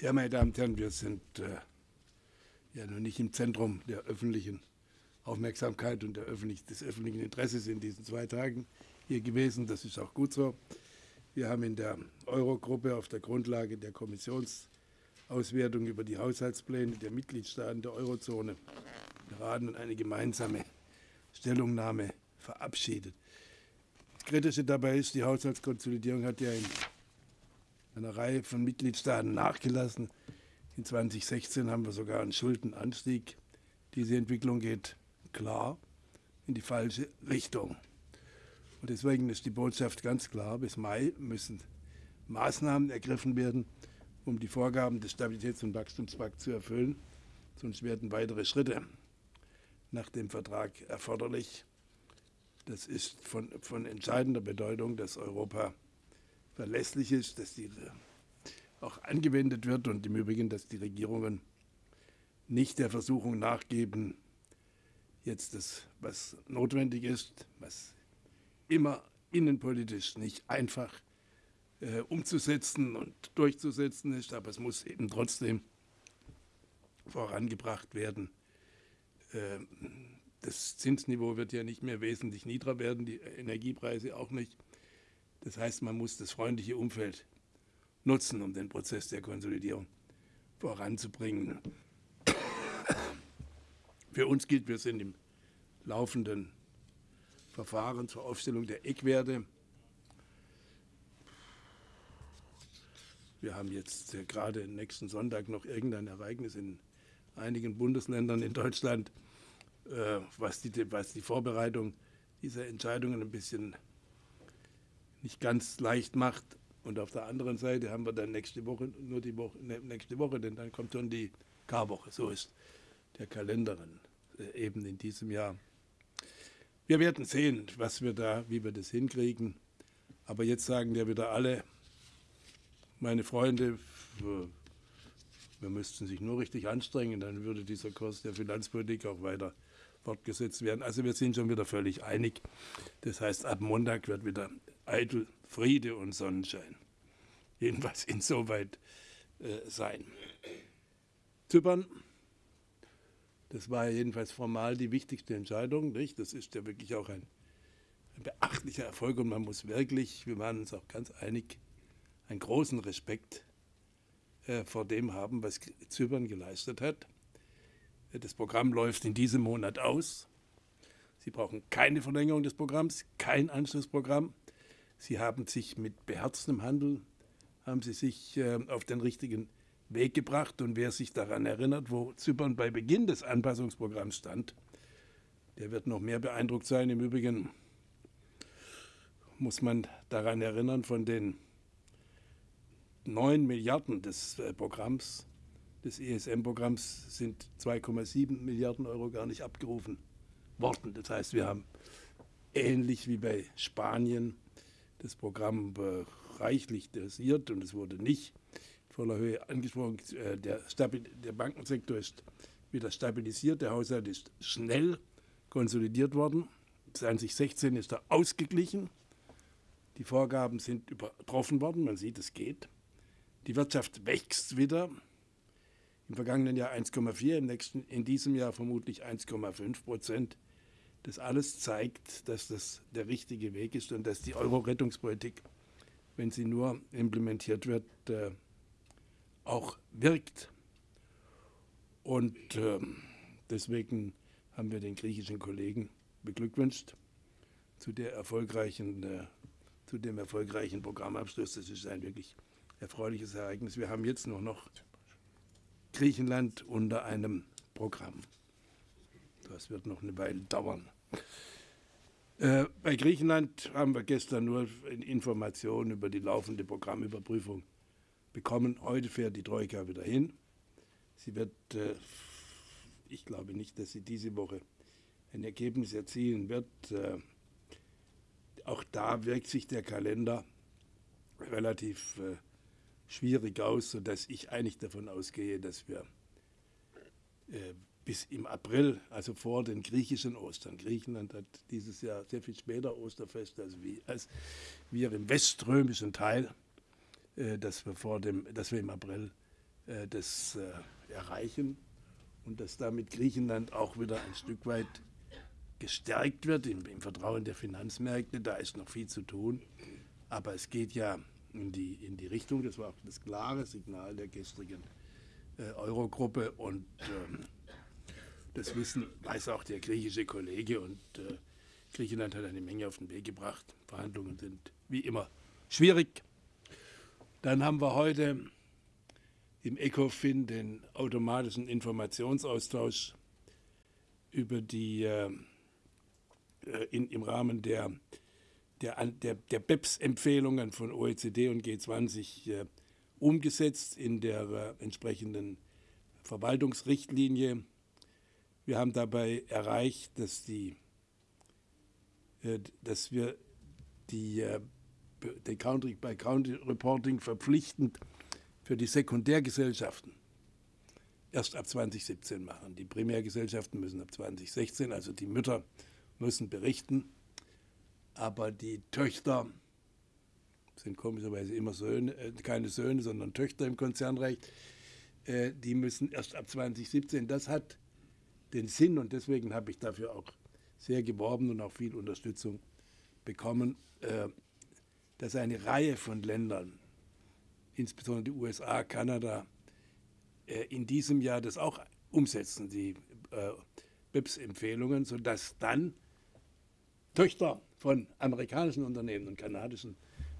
Ja, meine Damen und Herren, wir sind äh, ja noch nicht im Zentrum der öffentlichen Aufmerksamkeit und öffentlich, des öffentlichen Interesses in diesen zwei Tagen hier gewesen. Das ist auch gut so. Wir haben in der Eurogruppe auf der Grundlage der Kommissionsauswertung über die Haushaltspläne der Mitgliedstaaten der Eurozone beraten und eine gemeinsame Stellungnahme verabschiedet. Das Kritische dabei ist, die Haushaltskonsolidierung hat ja in einer Reihe von Mitgliedstaaten nachgelassen. In 2016 haben wir sogar einen Schuldenanstieg. Diese Entwicklung geht klar in die falsche Richtung. Und deswegen ist die Botschaft ganz klar, bis Mai müssen Maßnahmen ergriffen werden, um die Vorgaben des Stabilitäts- und Wachstumspakts zu erfüllen. Sonst werden weitere Schritte nach dem Vertrag erforderlich. Das ist von, von entscheidender Bedeutung, dass Europa verlässlich ist, dass die auch angewendet wird und im Übrigen, dass die Regierungen nicht der Versuchung nachgeben, jetzt das, was notwendig ist, was immer innenpolitisch nicht einfach äh, umzusetzen und durchzusetzen ist, aber es muss eben trotzdem vorangebracht werden. Äh, das Zinsniveau wird ja nicht mehr wesentlich niedriger werden, die Energiepreise auch nicht. Das heißt, man muss das freundliche Umfeld nutzen, um den Prozess der Konsolidierung voranzubringen. Für uns gilt, wir sind im laufenden Verfahren zur Aufstellung der Eckwerte. Wir haben jetzt äh, gerade nächsten Sonntag noch irgendein Ereignis in einigen Bundesländern in Deutschland, äh, was, die, was die Vorbereitung dieser Entscheidungen ein bisschen nicht ganz leicht macht. Und auf der anderen Seite haben wir dann nächste Woche, nur die Woche, ne, nächste Woche, denn dann kommt schon die Karwoche. So ist der Kalender äh, eben in diesem Jahr. Wir werden sehen, was wir da, wie wir das hinkriegen. Aber jetzt sagen ja wieder alle, meine Freunde, wir müssten sich nur richtig anstrengen, dann würde dieser Kurs der Finanzpolitik auch weiter fortgesetzt werden. Also wir sind schon wieder völlig einig. Das heißt, ab Montag wird wieder eitel Friede und Sonnenschein. Jedenfalls insoweit äh, sein. Zypern das war jedenfalls formal die wichtigste Entscheidung. Nicht? Das ist ja wirklich auch ein, ein beachtlicher Erfolg und man muss wirklich, wir waren uns auch ganz einig, einen großen Respekt äh, vor dem haben, was Zypern geleistet hat. Das Programm läuft in diesem Monat aus. Sie brauchen keine Verlängerung des Programms, kein Anschlussprogramm. Sie haben sich mit beherztem Handel, haben Sie sich äh, auf den richtigen Weg gebracht. Und wer sich daran erinnert, wo Zypern bei Beginn des Anpassungsprogramms stand, der wird noch mehr beeindruckt sein. Im Übrigen muss man daran erinnern, von den 9 Milliarden des äh, Programms, des ESM-Programms, sind 2,7 Milliarden Euro gar nicht abgerufen worden. Das heißt, wir haben ähnlich wie bei Spanien das Programm reichlich dosiert und es wurde nicht voller Höhe angesprochen. Äh, der, der Bankensektor ist wieder stabilisiert, der Haushalt ist schnell konsolidiert worden. 2016 ist er ausgeglichen. Die Vorgaben sind übertroffen worden, man sieht, es geht. Die Wirtschaft wächst wieder. Im vergangenen Jahr 1,4, im nächsten, in diesem Jahr vermutlich 1,5 Prozent. Das alles zeigt, dass das der richtige Weg ist und dass die Euro-Rettungspolitik, wenn sie nur implementiert wird, äh, auch wirkt. Und äh, deswegen haben wir den griechischen Kollegen beglückwünscht zu, der erfolgreichen, äh, zu dem erfolgreichen Programmabschluss. Das ist ein wirklich erfreuliches Ereignis. Wir haben jetzt nur noch Griechenland unter einem Programm. Das wird noch eine Weile dauern. Äh, bei Griechenland haben wir gestern nur Informationen über die laufende Programmüberprüfung bekommen. Heute fährt die Troika wieder hin. Sie wird, äh, ich glaube nicht, dass sie diese Woche ein Ergebnis erzielen wird. Äh, auch da wirkt sich der Kalender relativ schwierig aus, sodass ich eigentlich davon ausgehe, dass wir bis im April, also vor den griechischen Ostern, Griechenland hat dieses Jahr sehr viel später Osterfest als wir, als wir im weströmischen Teil, äh, dass wir, vor dem, dass wir im April äh, das äh, erreichen und dass damit Griechenland auch wieder ein Stück weit gestärkt wird im, im, Vertrauen der Finanzmärkte. Da ist noch viel zu tun. Aber es geht ja in die, in die Richtung, das war auch das klare Signal der gestrigen äh, Eurogruppe und ähm, das Wissen weiß auch der griechische Kollege und äh, Griechenland hat eine Menge auf den Weg gebracht. Verhandlungen sind wie immer schwierig. Dann haben wir heute im ECOFIN den automatischen Informationsaustausch über die äh, äh in, im Rahmen der, der, der, der BEPS-Empfehlungen von OECD und G20 äh, umgesetzt in der äh, entsprechenden Verwaltungsrichtlinie. Wir haben dabei erreicht, dass, die, äh, dass wir die, äh, die Country by Country Reporting verpflichtend für die Sekundärgesellschaften erst ab 2017 machen. Die Primärgesellschaften müssen ab 2016, also die Mütter müssen berichten, aber die Töchter sind komischerweise immer Söhne, äh, keine Söhne, sondern Töchter im Konzernrecht, äh, die müssen erst ab 2017. Das hat den Sinn und deswegen habe ich dafür auch sehr geworben und auch viel Unterstützung bekommen, äh, dass eine Reihe von Ländern, insbesondere die USA, Kanada, äh, in diesem Jahr das auch umsetzen, die äh, BIPS-Empfehlungen, sodass dann Töchter von amerikanischen Unternehmen und kanadischen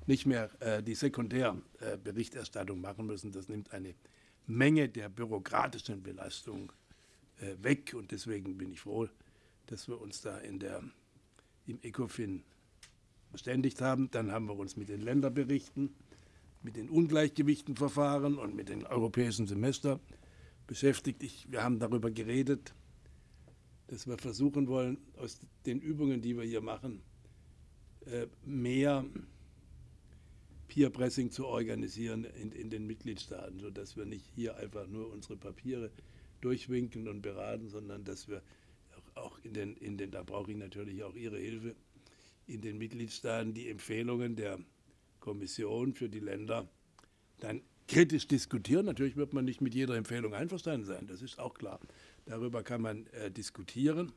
nicht mehr die Sekundärberichterstattung machen müssen. Das nimmt eine Menge der bürokratischen Belastung weg und deswegen bin ich froh, dass wir uns da in der, im ECOFIN verständigt haben. Dann haben wir uns mit den Länderberichten, mit den Ungleichgewichtenverfahren und mit dem europäischen Semester beschäftigt. Ich, wir haben darüber geredet, dass wir versuchen wollen, aus den Übungen, die wir hier machen, äh, mehr Peer-Pressing zu organisieren in, in den Mitgliedstaaten, sodass wir nicht hier einfach nur unsere Papiere durchwinken und beraten, sondern dass wir auch in den, in den, da brauche ich natürlich auch Ihre Hilfe, in den Mitgliedstaaten die Empfehlungen der Kommission für die Länder dann kritisch diskutieren. Natürlich wird man nicht mit jeder Empfehlung einverstanden sein, das ist auch klar. Darüber kann man äh, diskutieren,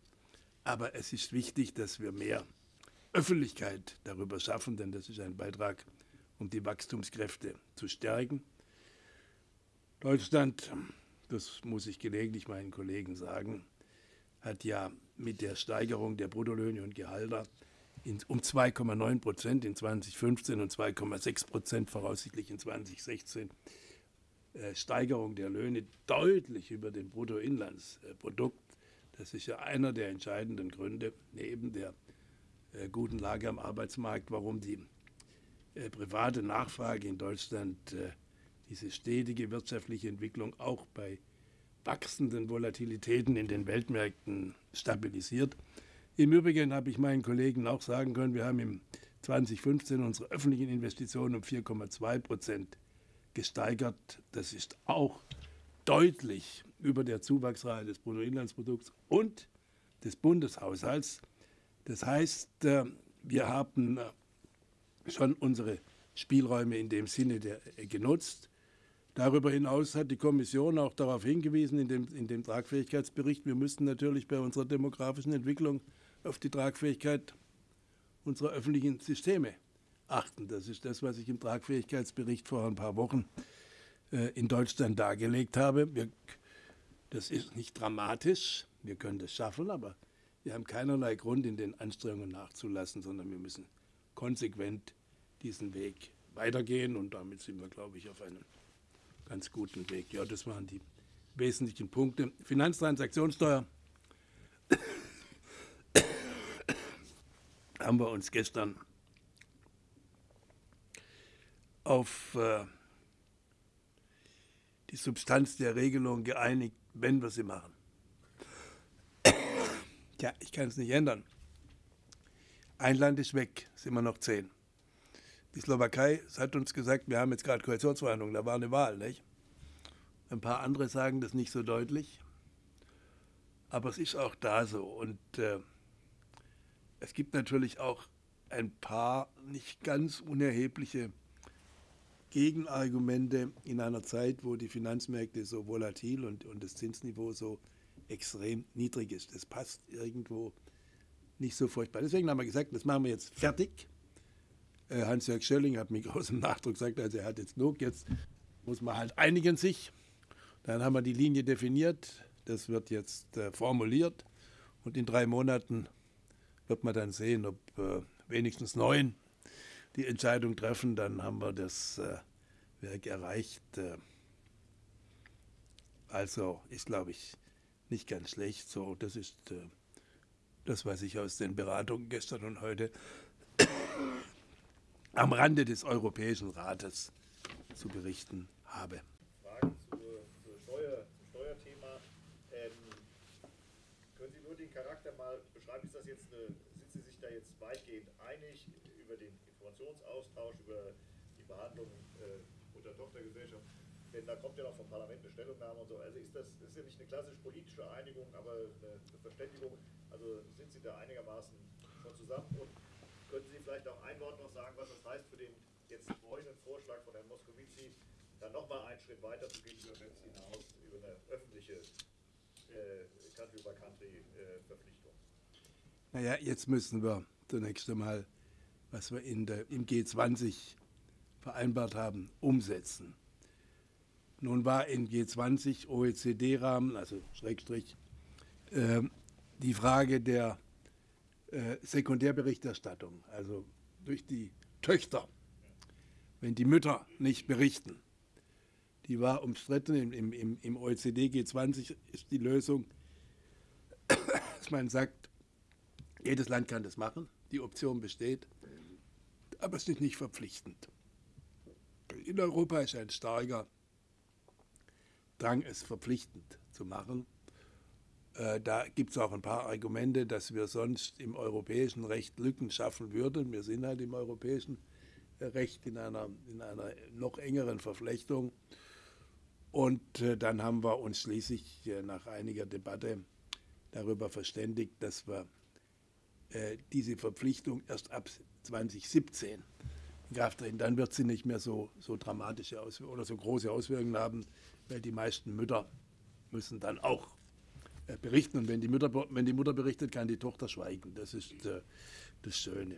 aber es ist wichtig, dass wir mehr Öffentlichkeit darüber schaffen, denn das ist ein Beitrag um die Wachstumskräfte zu stärken. Deutschland, das muss ich gelegentlich meinen Kollegen sagen, hat ja mit der Steigerung der Bruttolöhne und Gehalter um 2,9 Prozent in 2015 und 2,6 Prozent voraussichtlich in 2016 äh, Steigerung der Löhne deutlich über dem Bruttoinlandsprodukt. Das ist ja einer der entscheidenden Gründe neben der äh, guten Lage am Arbeitsmarkt, warum die äh, private Nachfrage in Deutschland äh, diese stetige wirtschaftliche Entwicklung auch bei wachsenden Volatilitäten in den Weltmärkten stabilisiert. Im Übrigen habe ich meinen Kollegen auch sagen können, wir haben im 2015 unsere öffentlichen Investitionen um 4,2 Prozent gesteigert. Das ist auch deutlich über der Zuwachsrate des Bruttoinlandsprodukts und des Bundeshaushalts. Das heißt, äh, wir haben schon unsere Spielräume in dem Sinne äh, genutzt. Darüber hinaus hat die Kommission auch darauf hingewiesen in dem, in dem Tragfähigkeitsbericht, wir müssten natürlich bei unserer demografischen Entwicklung auf die Tragfähigkeit unserer öffentlichen Systeme achten. Das ist das, was ich im Tragfähigkeitsbericht vor ein paar Wochen äh, in Deutschland dargelegt habe. Wir, das ist nicht dramatisch, wir können das schaffen, aber wir haben keinerlei Grund, in den Anstrengungen nachzulassen, sondern wir müssen konsequent diesen Weg weitergehen und damit sind wir, glaube ich, auf einem ganz guten Weg. Ja, das waren die wesentlichen Punkte. Finanztransaktionssteuer haben wir uns gestern auf äh, die Substanz der Regelung geeinigt, wenn wir sie machen. ja, ich kann es nicht ändern. Ein Land ist weg, sind wir noch zehn. Die Slowakei hat uns gesagt, wir haben jetzt gerade Koalitionsverhandlungen, da war eine Wahl, nicht? Ein paar andere sagen das nicht so deutlich, aber es ist auch da so. Und äh, es gibt natürlich auch ein paar nicht ganz unerhebliche Gegenargumente in einer Zeit, wo die Finanzmärkte so volatil und, und das Zinsniveau so extrem niedrig ist. Das passt irgendwo nicht so furchtbar. Deswegen haben wir gesagt, das machen wir jetzt fertig. Äh, Hans-Jörg Schölling hat mit großem Nachdruck gesagt, also er hat jetzt genug, jetzt muss man halt einigen sich. Dann haben wir die Linie definiert, das wird jetzt äh, formuliert und in drei Monaten wird man dann sehen, ob äh, wenigstens neun die Entscheidung treffen, dann haben wir das äh, Werk erreicht. Äh, also ist, glaube ich, nicht ganz schlecht. So, das ist äh, das, was ich aus den Beratungen gestern und heute am Rande des Europäischen Rates zu berichten habe. Fragen zur, zur Steuer, zum Steuerthema. Ähm, können Sie nur den Charakter mal beschreiben? Ist das jetzt eine, sind Sie sich da jetzt weitgehend einig über den Informationsaustausch, über die Behandlung äh, unter Tochtergesellschaft? Denn da kommt ja noch vom Parlament eine Stellungnahme und so. Also ist das, ist ja nicht eine klassisch politische Einigung, aber eine, eine Verständigung. Also sind Sie da einigermaßen schon zusammen? Und können Sie vielleicht auch ein Wort noch sagen, was das heißt für den jetzt neuen Vorschlag von Herrn Moscovici, dann nochmal einen Schritt weiter zu gehen über BEPS hinaus, über eine öffentliche äh, Country-by-Country-Verpflichtung? Äh, naja, jetzt müssen wir zunächst einmal, was wir in der, im G20 vereinbart haben, umsetzen. Nun war in G20 OECD-Rahmen, also Schrägstrich, äh, die Frage der äh, Sekundärberichterstattung, also durch die Töchter, wenn die Mütter nicht berichten, die war umstritten. Im, im, im OECD G20 ist die Lösung, dass man sagt, jedes Land kann das machen, die Option besteht, aber es ist nicht verpflichtend. In Europa ist ein starker Drang, es verpflichtend zu machen. Äh, da gibt es auch ein paar Argumente, dass wir sonst im europäischen Recht Lücken schaffen würden. Wir sind halt im europäischen äh, Recht in einer, in einer noch engeren Verflechtung. Und äh, dann haben wir uns schließlich nach einiger Debatte darüber verständigt, dass wir diese Verpflichtung erst ab 2017 in Kraft treten. Dann wird sie nicht mehr so, so dramatische Auswirkungen oder so große Auswirkungen haben, weil die meisten Mütter müssen dann auch berichten. Und wenn die, Mutter, wenn die Mutter berichtet, kann die Tochter schweigen. Das ist äh, das Schöne.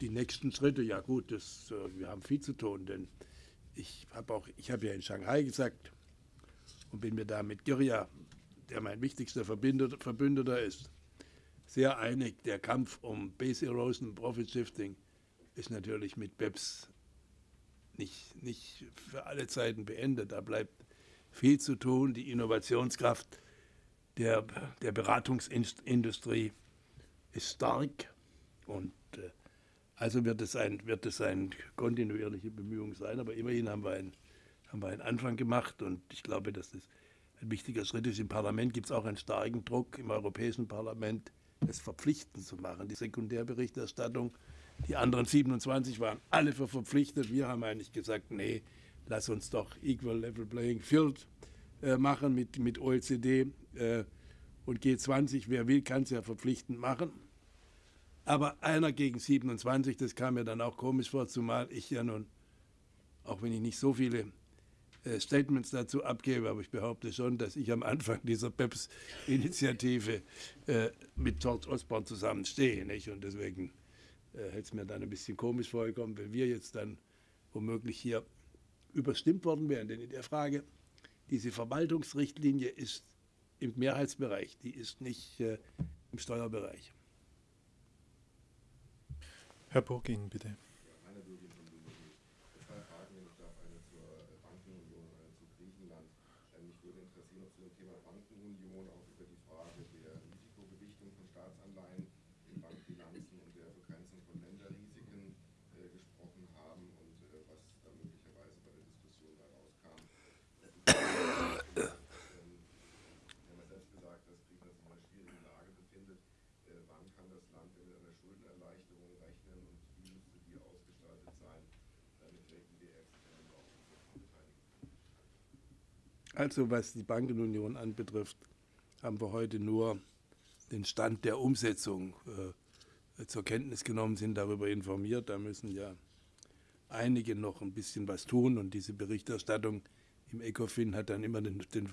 Die nächsten Schritte, ja gut, das, äh, wir haben viel zu tun, denn ich habe auch, ich habe ja in Shanghai gesagt und bin mir da mit Giria, der mein wichtigster Verbündeter, Verbündeter ist, sehr einig. Der Kampf um Base Erosion, Profit Shifting ist natürlich mit BEPS nicht, nicht für alle Zeiten beendet. Da bleibt viel zu tun. Die Innovationskraft der, der Beratungsindustrie ist stark und äh, also wird es, ein, wird es eine kontinuierliche Bemühung sein, aber immerhin haben wir, ein, haben wir einen Anfang gemacht und ich glaube, dass das ein wichtiger Schritt ist. Im Parlament gibt es auch einen starken Druck im Europäischen Parlament, es verpflichtend zu machen. Die Sekundärberichterstattung, die anderen 27 waren alle für verpflichtet. Wir haben eigentlich gesagt, nee, lass uns doch Equal Level Playing Field äh, machen mit, mit OECD und G20. Wer will, kann es ja verpflichtend machen. Aber einer gegen 27, das kam mir dann auch komisch vor, zumal ich ja nun, auch wenn ich nicht so viele äh, Statements dazu abgebe, aber ich behaupte schon, dass ich am Anfang dieser PEPS-Initiative äh, mit George Osborne zusammenstehe. Nicht? Und deswegen äh, hätte es mir dann ein bisschen komisch vorgekommen, wenn wir jetzt dann womöglich hier überstimmt worden wären. Denn in der Frage, diese Verwaltungsrichtlinie ist im Mehrheitsbereich, die ist nicht äh, im Steuerbereich. Herr Burgin, bitte. Also was die Bankenunion anbetrifft, haben wir heute nur den Stand der Umsetzung äh, zur Kenntnis genommen, sind darüber informiert. Da müssen ja einige noch ein bisschen was tun und diese Berichterstattung im ECOFIN hat dann immer den, den,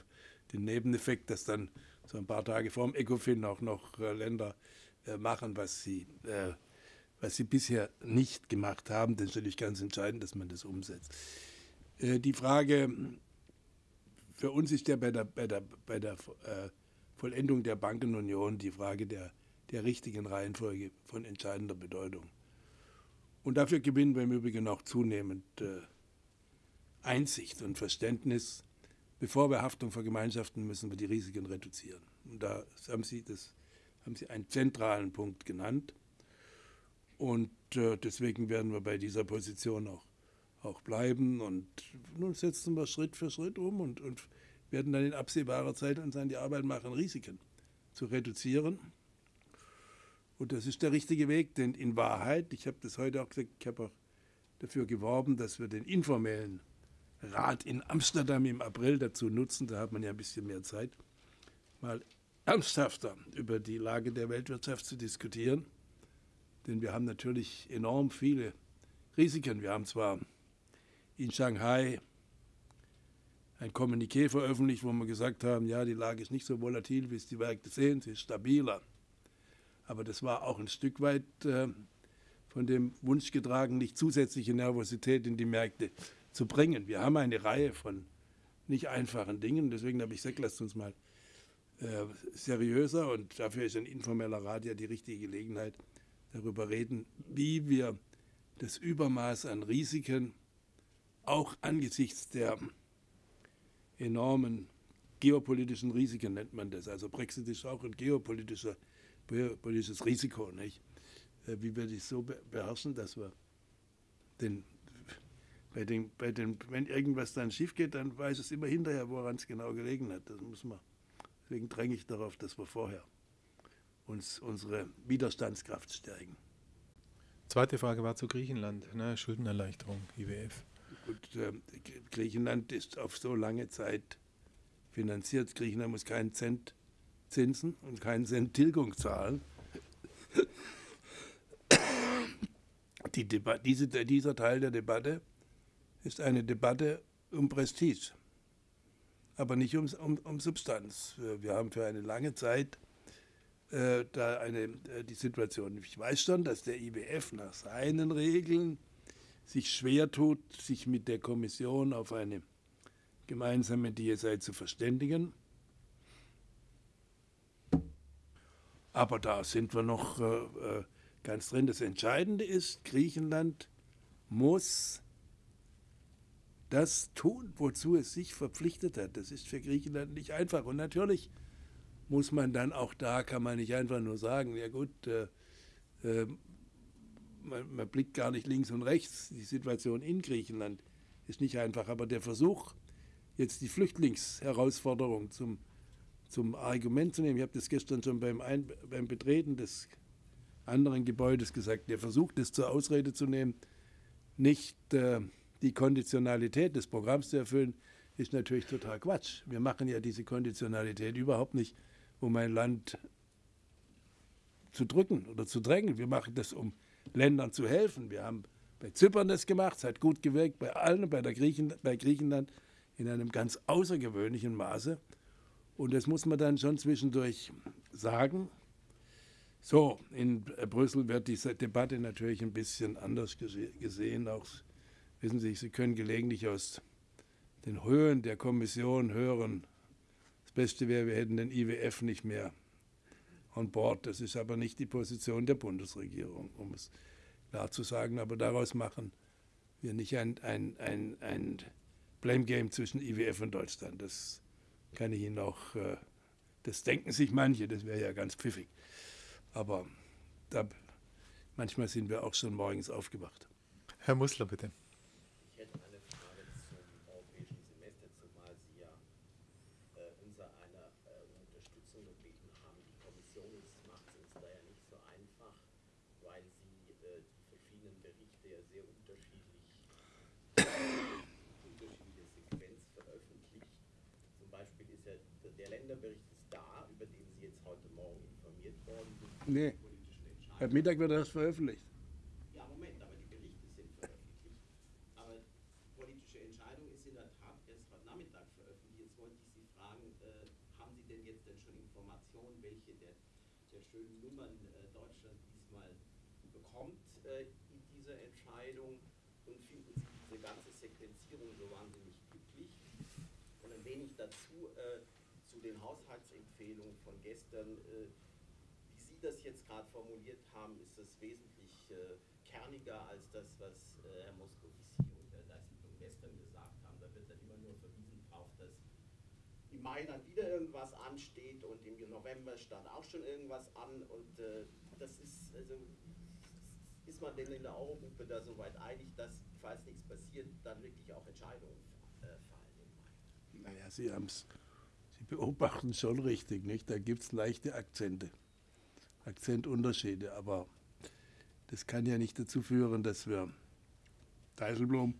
den Nebeneffekt, dass dann so ein paar Tage vor dem ECOFIN auch noch äh, Länder äh, machen, was sie, äh, was sie bisher nicht gemacht haben. Das ist natürlich ganz entscheidend, dass man das umsetzt. Äh, die Frage, für uns ist ja bei der, bei der, bei der äh, Vollendung der Bankenunion die Frage der, der richtigen Reihenfolge von entscheidender Bedeutung. Und dafür gewinnen wir im Übrigen auch zunehmend äh, Einsicht und Verständnis. Bevor wir Haftung vergemeinschaften, müssen wir die Risiken reduzieren. Und da haben Sie, das, haben Sie einen zentralen Punkt genannt. Und äh, deswegen werden wir bei dieser Position auch, auch bleiben. Und nun setzen wir Schritt für Schritt um und, und werden dann in absehbarer Zeit uns an die Arbeit machen, Risiken zu reduzieren. Und das ist der richtige Weg, denn in Wahrheit, ich habe das heute auch gesagt, ich habe auch dafür geworben, dass wir den informellen Rat in Amsterdam im April dazu nutzen, da hat man ja ein bisschen mehr Zeit, mal ernsthafter über die Lage der Weltwirtschaft zu diskutieren. Denn wir haben natürlich enorm viele Risiken. Wir haben zwar in Shanghai ein Kommuniqué veröffentlicht, wo wir gesagt haben, ja, die Lage ist nicht so volatil, wie es die Märkte sehen, sie ist stabiler. Aber das war auch ein Stück weit äh, von dem Wunsch getragen, nicht zusätzliche Nervosität in die Märkte zu bringen. Wir haben eine Reihe von nicht einfachen Dingen. Deswegen habe ich gesagt, lasst uns mal äh, seriöser und dafür ist ein informeller Rat ja die richtige Gelegenheit, darüber reden, wie wir das Übermaß an Risiken auch angesichts der enormen geopolitischen Risiken nennt man das. Also Brexit ist auch ein geopolitischer politisches Risiko, nicht? Äh, wie wir das so beherrschen, dass wir den, bei den, bei den, wenn irgendwas dann schief geht, dann weiß es immer hinterher, woran es genau gelegen hat. Das muss man, deswegen dränge ich darauf, dass wir vorher uns unsere Widerstandskraft stärken. Zweite Frage war zu Griechenland, ne? Schuldenerleichterung, IWF. Gut, äh, Griechenland ist auf so lange Zeit finanziert. Griechenland muss keinen Cent Zinsen und keinen Cent Tilgung zahlen. Die diese, dieser Teil der Debatte ist eine Debatte um Prestige, aber nicht um, um, um Substanz. Wir haben für eine lange Zeit äh, da eine, äh, die Situation. Ich weiß schon, dass der IWF nach seinen Regeln sich schwer tut, sich mit der Kommission auf eine gemeinsame DSI zu verständigen. Aber da sind wir noch äh, äh, ganz drin. Das Entscheidende ist, Griechenland muss das tun, wozu es sich verpflichtet hat. Das ist für Griechenland nicht einfach. Und natürlich muss man dann auch da, kann man nicht einfach nur sagen, ja gut, äh, äh, man, man, blickt gar nicht links und rechts. Die Situation in Griechenland ist nicht einfach. Aber der Versuch, jetzt die Flüchtlingsherausforderung zum zum Argument zu nehmen. Ich habe das gestern schon beim, Ein beim Betreten des anderen Gebäudes gesagt. Der versucht es zur Ausrede zu nehmen, nicht äh, die Konditionalität des Programms zu erfüllen, ist natürlich total Quatsch. Wir machen ja diese Konditionalität überhaupt nicht, um ein Land zu drücken oder zu drängen. Wir machen das, um Ländern zu helfen. Wir haben bei Zypern das gemacht, es hat gut gewirkt, bei allen, bei, der Griechen, bei Griechenland in einem ganz außergewöhnlichen Maße. Und das muss man dann schon zwischendurch sagen. So, in Brüssel wird diese Debatte natürlich ein bisschen anders gesehen. Auch, wissen Sie, Sie können gelegentlich aus den Höhen der Kommission hören, das Beste wäre, wir hätten den IWF nicht mehr on board. Das ist aber nicht die Position der Bundesregierung, um es klar zu sagen. Aber daraus machen wir nicht ein, ein, ein, ein Blame Game zwischen IWF und Deutschland. Das kann ich Ihnen auch, äh, das denken sich manche, das wäre ja ganz pfiffig. Aber da, manchmal sind wir auch schon morgens aufgewacht. Herr Mussler, bitte. Nee. Heute Mittag wird das veröffentlicht. Ja, Moment, aber die Berichte sind veröffentlicht. Aber politische Entscheidung ist in der Tat erst heute Nachmittag veröffentlicht. Jetzt wollte ich Sie fragen, äh, haben Sie denn jetzt denn schon Informationen, welche der, der schönen Nummern äh, Deutschland diesmal bekommt äh, in dieser Entscheidung? Und finden Sie diese ganze Sequenzierung so wahnsinnig glücklich? Und ein wenig dazu äh, zu den Haushaltsempfehlungen von gestern. Äh, das jetzt gerade formuliert haben, ist das wesentlich äh, kerniger als das, was äh, Herr Moscovici und Herr Dijsselbloem gestern gesagt haben. Da wird dann immer nur verwiesen drauf, dass im Mai dann wieder irgendwas ansteht und im November stand auch schon irgendwas an und äh, das ist, also ist man denn in der Eurogruppe da so weit einig, dass, falls nichts passiert, dann wirklich auch Entscheidungen äh, fallen im Mai? Naja, Sie haben es, beobachten schon richtig, nicht? Da gibt es leichte Akzente, Akzentunterschiede, aber das kann ja nicht dazu führen, dass wir Dijsselbloem,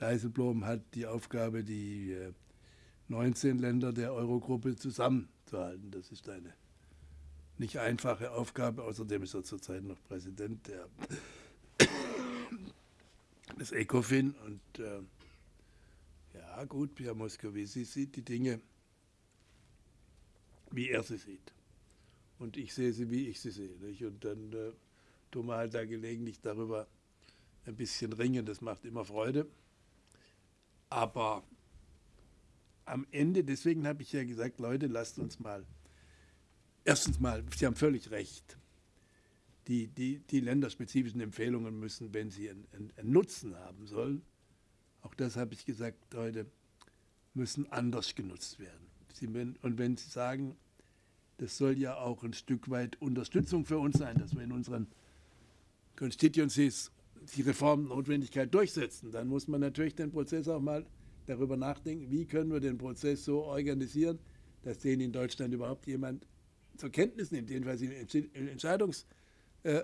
Dijsselbloem hat die Aufgabe, die 19 Länder der Eurogruppe zusammenzuhalten. Das ist eine nicht einfache Aufgabe. Außerdem ist er zurzeit noch Präsident der, des ECOFIN. Und äh, ja, gut, Pierre Moscovici sieht die Dinge, wie er sie sieht. Und ich sehe sie, wie ich sie sehe. Nicht? Und dann äh, tun wir halt da gelegentlich darüber ein bisschen ringen. Das macht immer Freude. Aber am Ende, deswegen habe ich ja gesagt, Leute, lasst uns mal, erstens mal, Sie haben völlig recht, die, die, die länderspezifischen Empfehlungen müssen, wenn sie einen, einen Nutzen haben sollen, auch das habe ich gesagt heute, müssen anders genutzt werden. Sie, und wenn Sie sagen, das soll ja auch ein Stück weit Unterstützung für uns sein, dass wir in unseren Constituencies die Reformnotwendigkeit durchsetzen, dann muss man natürlich den Prozess auch mal darüber nachdenken, wie können wir den Prozess so organisieren, dass den in Deutschland überhaupt jemand zur Kenntnis nimmt, jedenfalls in Entscheidungs, äh,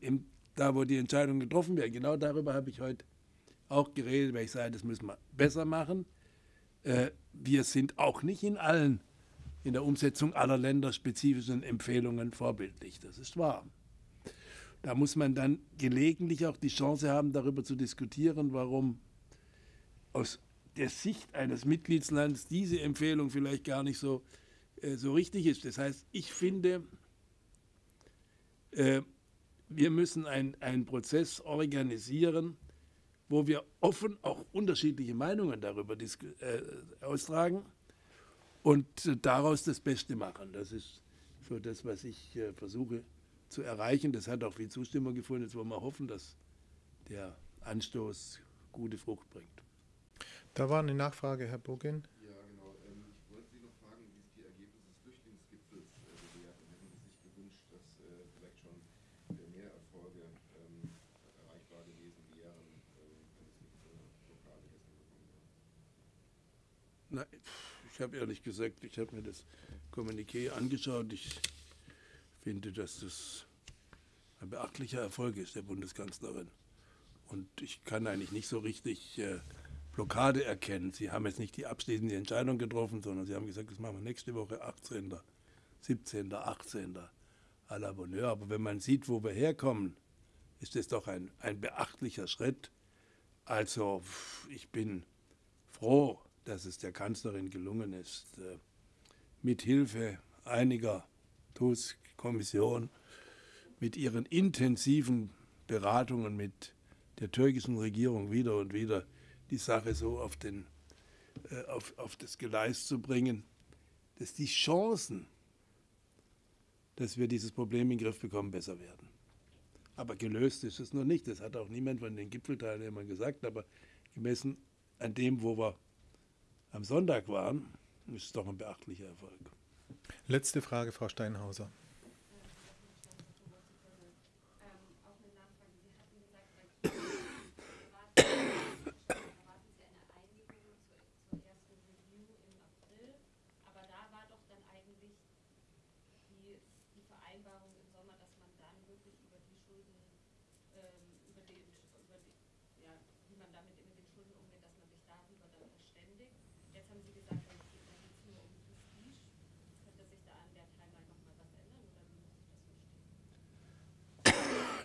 im, da wo die Entscheidungen getroffen werden. Genau darüber habe ich heute auch geredet, weil ich sage, das müssen wir besser machen. Äh, wir sind auch nicht in allen, in der Umsetzung aller länderspezifischen Empfehlungen vorbildlich. Das ist wahr. Da muss man dann gelegentlich auch die Chance haben, darüber zu diskutieren, warum aus der Sicht eines Mitgliedslands diese Empfehlung vielleicht gar nicht so, äh, so richtig ist. Das heißt, ich finde, äh, wir müssen einen Prozess organisieren, wo wir offen auch unterschiedliche Meinungen darüber äh, austragen und äh, daraus das Beste machen. Das ist so das, was ich äh, versuche zu erreichen. Das hat auch viel Zustimmung gefunden. Jetzt wollen wir hoffen, dass der Anstoß gute Frucht bringt. Da war eine Nachfrage, Herr Bogin. Ja, genau. Ähm, ich wollte Sie noch fragen, wie sich die Ergebnisse des Flüchtlingsgipfels bewerten. Hätten Sie sich gewünscht, dass äh, vielleicht schon mehr Erfolge ähm, erreichbar gewesen wären, ähm, wenn es nicht so Blockade gestern gekommen wäre? Ich habe ehrlich gesagt, ich habe mir das Kommuniqué angeschaut. Ich finde, dass das ein beachtlicher Erfolg ist der Bundeskanzlerin. Und ich kann eigentlich nicht so richtig äh, Blockade erkennen. Sie haben jetzt nicht die abschließende Entscheidung getroffen, sondern Sie haben gesagt, das machen wir nächste Woche 18., 17., 18. à la Bonheur. Aber wenn man sieht, wo wir herkommen, ist das doch ein, ein beachtlicher Schritt. Also ich bin froh, dass es der Kanzlerin gelungen ist, äh, mit Hilfe einiger TUS-Kommission, mit ihren intensiven Beratungen mit der türkischen Regierung wieder und wieder die Sache so auf, den, äh, auf, auf das Gleis zu bringen, dass die Chancen, dass wir dieses Problem in den Griff bekommen, besser werden. Aber gelöst ist es noch nicht. Das hat auch niemand von den Gipfelteilnehmern gesagt. Aber gemessen an dem, wo wir am Sonntag waren, ist es doch ein beachtlicher Erfolg. Letzte Frage, Frau Steinhauser.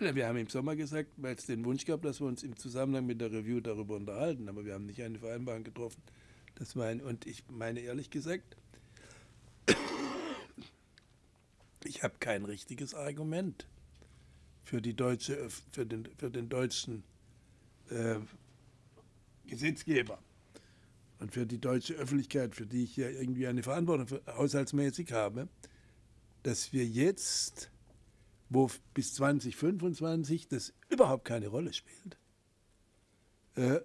Wir haben im Sommer gesagt, weil es den Wunsch gab, dass wir uns im Zusammenhang mit der Review darüber unterhalten, aber wir haben nicht eine Vereinbarung getroffen. Das war ein, und ich meine ehrlich gesagt, Ich habe kein richtiges Argument für, die deutsche, für, den, für den deutschen äh, Gesetzgeber und für die deutsche Öffentlichkeit, für die ich ja irgendwie eine Verantwortung haushaltsmäßig habe, dass wir jetzt, wo bis 2025 das überhaupt keine Rolle spielt, äh,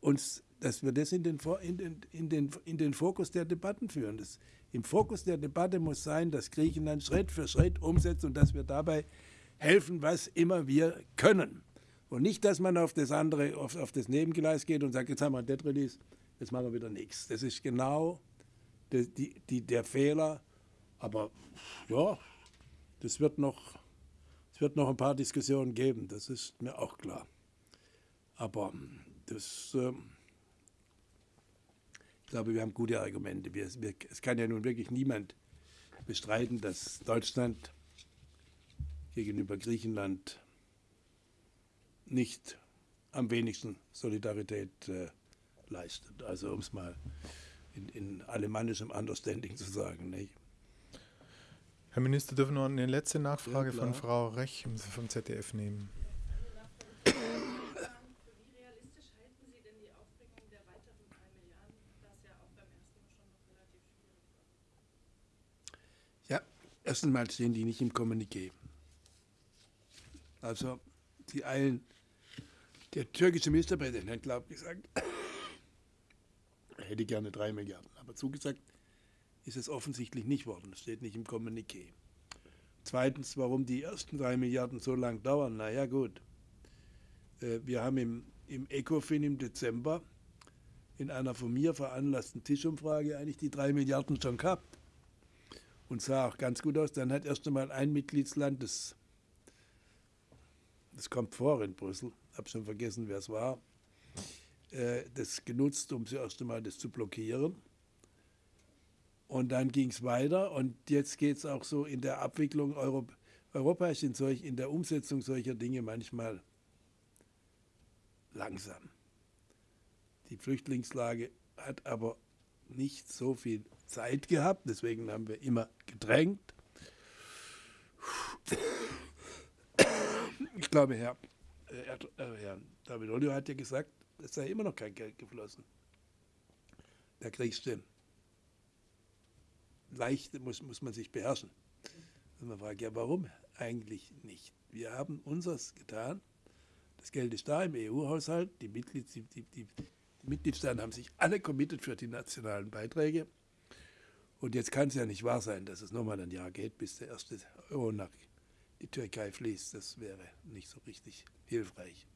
uns, dass wir das in den, in, den, in, den, in den Fokus der Debatten führen. Das, Im Fokus der Debatte muss sein, dass Griechenland Schritt für Schritt umsetzt und dass wir dabei helfen, was immer wir können. Und nicht, dass man auf das andere, auf, auf das Nebengleis geht und sagt, jetzt haben wir ein Debt Release, jetzt machen wir wieder nichts. Das ist genau die, die, die, der Fehler. Aber ja, das wird noch, es wird noch ein paar Diskussionen geben, das ist mir auch klar. Aber das, äh, ich glaube, wir haben gute Argumente. Wir, wir, es kann ja nun wirklich niemand bestreiten, dass Deutschland gegenüber Griechenland nicht am wenigsten Solidarität äh, leistet. Also um es mal in, in alemannischem Understanding zu sagen. Nicht? Herr Minister, dürfen wir noch eine letzte Nachfrage ja, von Frau Rech vom ZDF nehmen? Ja, erstens mal stehen die nicht im Kommuniqué. Also, sie eilen. Der türkische Ministerpräsident hat, glaube ich, gesagt, er hätte gerne drei Milliarden. Aber zugesagt ist es offensichtlich nicht worden. Das steht nicht im Kommuniqué. Zweitens, warum die ersten drei Milliarden so lang dauern. Naja, gut. Äh, wir haben im, im ECOFIN im Dezember in einer von mir veranlassten Tischumfrage eigentlich die drei Milliarden schon gehabt. Und sah auch ganz gut aus. Dann hat erst einmal ein Mitgliedsland, das, das kommt vor in Brüssel, habe schon vergessen, wer es war, das genutzt, um zuerst einmal das zu blockieren. Und dann ging es weiter und jetzt geht es auch so in der Abwicklung. Europ Europa ist in, solch, in der Umsetzung solcher Dinge manchmal langsam. Die Flüchtlingslage hat aber nicht so viel Zeit gehabt, deswegen haben wir immer gedrängt. Ich glaube, Herr, äh, Herr David Olio hat ja gesagt, es sei immer noch kein Geld geflossen. Da kriegst du leicht, muss, muss man sich beherrschen. Und man fragt, ja, warum eigentlich nicht? Wir haben unseres getan. Das Geld ist da im EU-Haushalt. Die, Mitglied, die, die, die, Mitgliedstaaten haben sich alle committed für die nationalen Beiträge. Und jetzt kann es ja nicht wahr sein, dass es nochmal ein Jahr geht, bis der erste Euro nach die Türkei fließt. Das wäre nicht so richtig hilfreich.